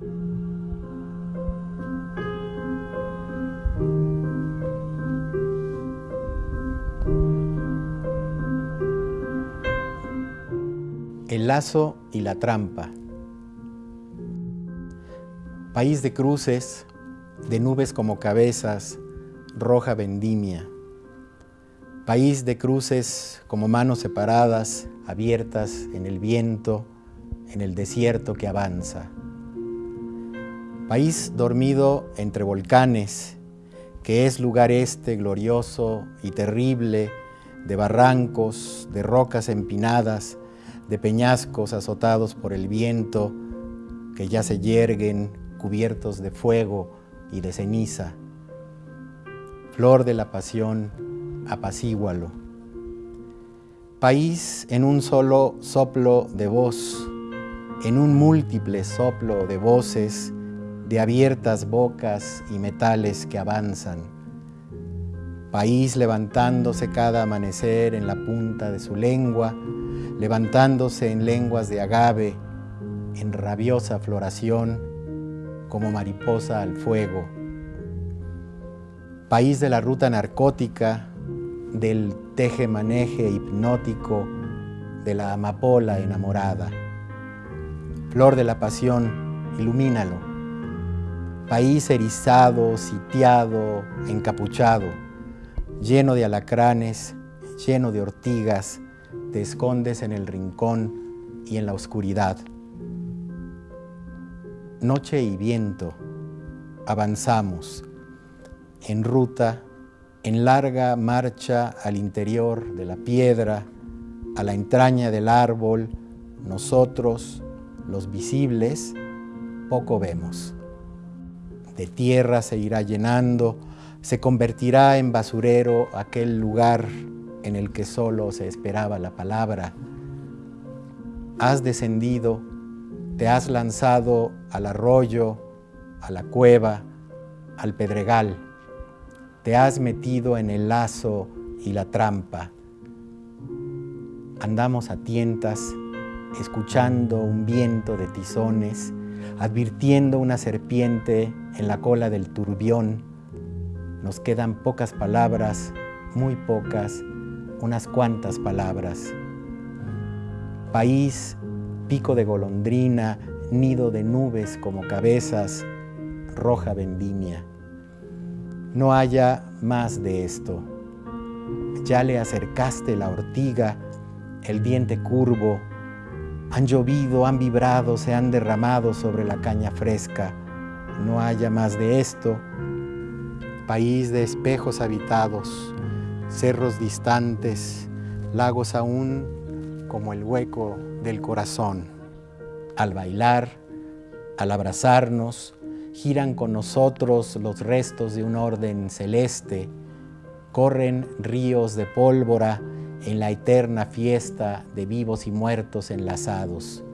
El lazo y la trampa. País de cruces, de nubes como cabezas, roja vendimia. País de cruces como manos separadas, abiertas en el viento, en el desierto que avanza. País dormido entre volcanes, que es lugar este glorioso y terrible de barrancos, de rocas empinadas, de peñascos azotados por el viento, que ya se yerguen cubiertos de fuego y de ceniza. Flor de la pasión, apacígualo. País en un solo soplo de voz, en un múltiple soplo de voces, de abiertas bocas y metales que avanzan. País levantándose cada amanecer en la punta de su lengua, levantándose en lenguas de agave, en rabiosa floración, como mariposa al fuego. País de la ruta narcótica, del teje-maneje hipnótico, de la amapola enamorada. Flor de la pasión, ilumínalo. País erizado, sitiado, encapuchado, lleno de alacranes, lleno de ortigas, te escondes en el rincón y en la oscuridad. Noche y viento, avanzamos, en ruta, en larga marcha al interior de la piedra, a la entraña del árbol, nosotros, los visibles, poco vemos. De tierra se irá llenando, se convertirá en basurero aquel lugar en el que solo se esperaba la palabra. Has descendido, te has lanzado al arroyo, a la cueva, al pedregal. Te has metido en el lazo y la trampa. Andamos a tientas, escuchando un viento de tizones, advirtiendo una serpiente en la cola del turbión. Nos quedan pocas palabras, muy pocas, unas cuantas palabras. País, pico de golondrina, nido de nubes como cabezas, roja vendimia. No haya más de esto. Ya le acercaste la ortiga, el diente curvo, han llovido, han vibrado, se han derramado sobre la caña fresca. No haya más de esto. País de espejos habitados, cerros distantes, lagos aún como el hueco del corazón. Al bailar, al abrazarnos, giran con nosotros los restos de un orden celeste, corren ríos de pólvora en la eterna fiesta de vivos y muertos enlazados,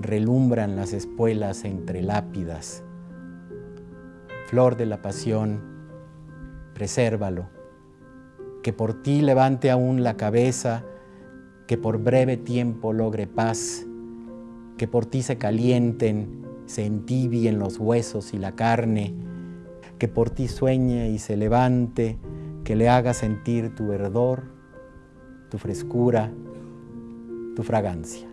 relumbran las espuelas entre lápidas. Flor de la pasión, presérvalo, que por ti levante aún la cabeza, que por breve tiempo logre paz, que por ti se calienten, se entibien los huesos y la carne, que por ti sueñe y se levante, que le haga sentir tu verdor, tu frescura, tu fragancia.